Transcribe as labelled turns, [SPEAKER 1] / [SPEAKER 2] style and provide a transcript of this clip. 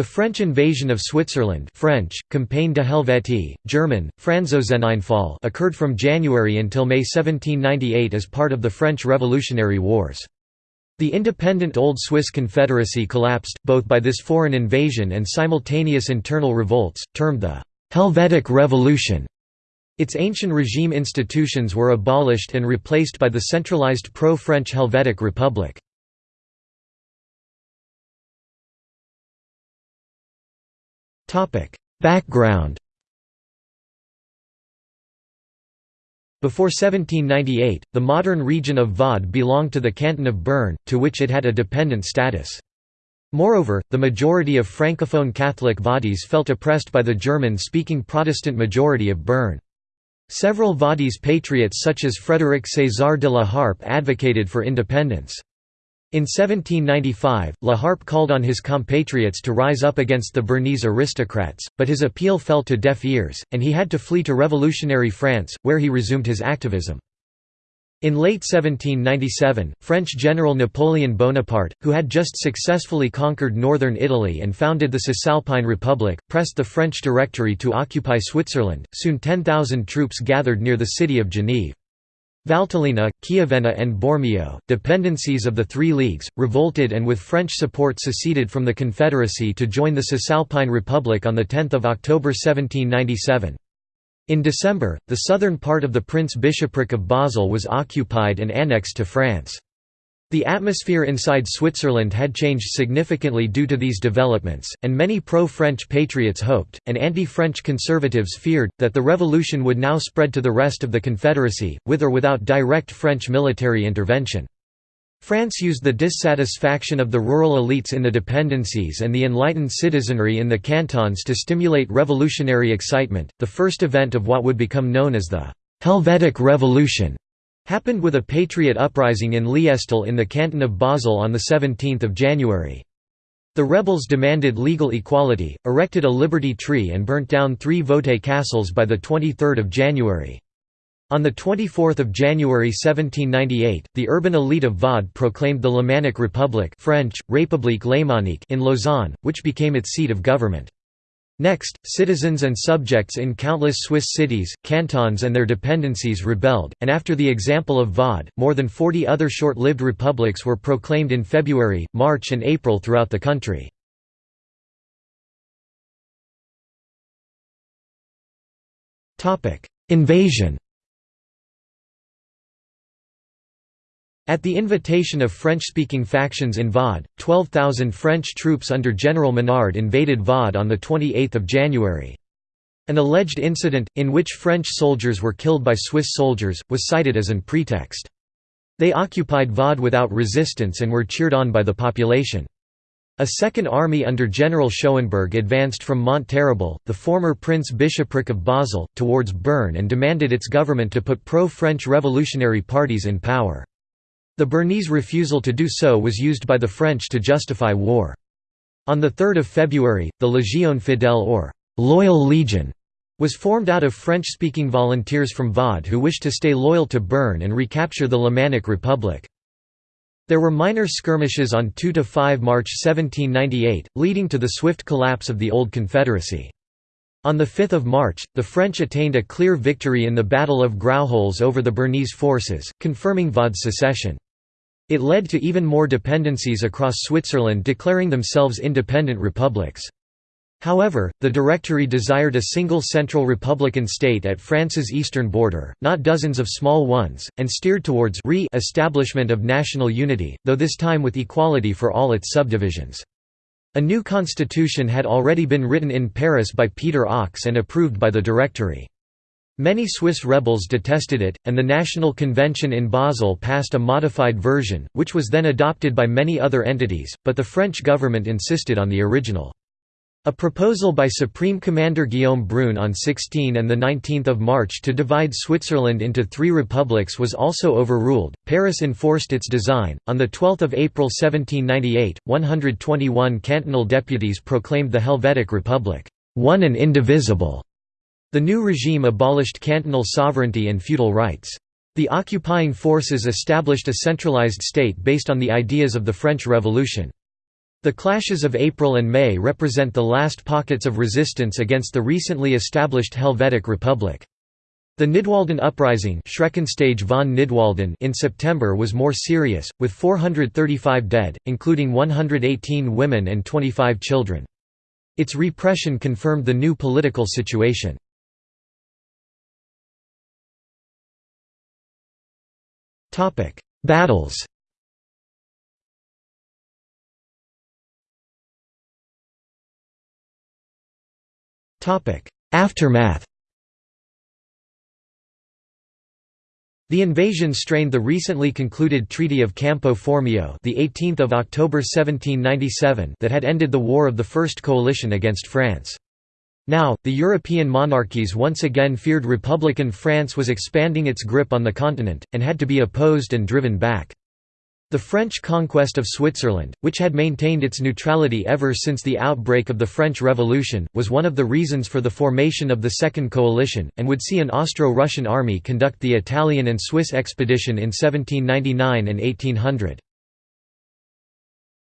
[SPEAKER 1] The French invasion of Switzerland French, Campagne de Helvétie, German, Franzoseneinfall occurred from January until May 1798 as part of the French Revolutionary Wars. The independent Old Swiss Confederacy collapsed, both by this foreign invasion and simultaneous internal revolts, termed the «Helvetic Revolution». Its ancient regime institutions were abolished and replaced by the centralized pro-French Helvetic Republic. Background Before 1798, the modern region of Vaud belonged to the canton of Bern, to which it had a dependent status. Moreover, the majority of francophone Catholic Vaudois felt oppressed by the German-speaking Protestant majority of Bern. Several Vaudois patriots such as Frédéric César de la Harpe advocated for independence. In 1795, La Harpe called on his compatriots to rise up against the Bernese aristocrats, but his appeal fell to deaf ears, and he had to flee to revolutionary France, where he resumed his activism. In late 1797, French General Napoleon Bonaparte, who had just successfully conquered northern Italy and founded the Cisalpine Republic, pressed the French Directory to occupy Switzerland. Soon 10,000 troops gathered near the city of Genève. Valtellina, Chiavenna and Bormio, dependencies of the Three Leagues, revolted and with French support seceded from the Confederacy to join the Cisalpine Republic on 10 October 1797. In December, the southern part of the Prince Bishopric of Basel was occupied and annexed to France. The atmosphere inside Switzerland had changed significantly due to these developments, and many pro-French patriots hoped, and anti-French conservatives feared, that the revolution would now spread to the rest of the Confederacy, with or without direct French military intervention. France used the dissatisfaction of the rural elites in the dependencies and the enlightened citizenry in the cantons to stimulate revolutionary excitement. The first event of what would become known as the Helvetic Revolution happened with a patriot uprising in Liestal in the canton of Basel on 17 January. The rebels demanded legal equality, erected a liberty tree and burnt down three Vaudois castles by 23 January. On 24 January 1798, the urban elite of Vaud proclaimed the Lémanic Republic French, République Lémanique in Lausanne, which became its seat of government. Next, citizens and subjects in countless Swiss cities, cantons and their dependencies rebelled, and after the example of Vaud, more than 40 other short-lived republics were proclaimed in February, March and April throughout the country. Invasion At the invitation of French-speaking factions in Vaud, 12,000 French troops under General Menard invaded Vaud on 28 January. An alleged incident, in which French soldiers were killed by Swiss soldiers, was cited as an pretext. They occupied Vaud without resistance and were cheered on by the population. A second army under General Schauenburg advanced from Mont Terrible, the former Prince Bishopric of Basel, towards Bern and demanded its government to put pro-French revolutionary parties in power. The Bernese refusal to do so was used by the French to justify war. On 3 February, the Légion Fidèle or «Loyal Legion» was formed out of French-speaking volunteers from Vaud who wished to stay loyal to Bern and recapture the Lémanic Republic. There were minor skirmishes on 2–5 March 1798, leading to the swift collapse of the Old Confederacy. On 5 March, the French attained a clear victory in the Battle of Grauholz over the Bernese forces, confirming Vaud's secession. It led to even more dependencies across Switzerland declaring themselves independent republics. However, the Directory desired a single central republican state at France's eastern border, not dozens of small ones, and steered towards re-establishment of national unity, though this time with equality for all its subdivisions. A new constitution had already been written in Paris by Peter Ochs and approved by the Directory. Many Swiss rebels detested it, and the National Convention in Basel passed a modified version, which was then adopted by many other entities, but the French government insisted on the original. A proposal by Supreme Commander Guillaume Brune on 16 and 19 March to divide Switzerland into three republics was also overruled. Paris enforced its design. On 12 April 1798, 121 cantonal deputies proclaimed the Helvetic Republic, one and indivisible. The new regime abolished cantonal sovereignty and feudal rights. The occupying forces established a centralized state based on the ideas of the French Revolution. The clashes of April and May represent the last pockets of resistance against the recently established Helvetic Republic. The Nidwalden uprising von Nidwalden in September was more serious, with 435 dead, including 118 women and 25 children. Its repression confirmed the new political situation. Battles. Aftermath. The invasion strained the recently concluded Treaty of Campo Formio, the 18th of October 1797, that had ended the War of the First Coalition against France. Now, the European monarchies once again feared Republican France was expanding its grip on the continent, and had to be opposed and driven back. The French conquest of Switzerland, which had maintained its neutrality ever since the outbreak of the French Revolution, was one of the reasons for the formation of the Second Coalition, and would see an Austro-Russian army conduct the Italian and Swiss expedition in 1799 and 1800.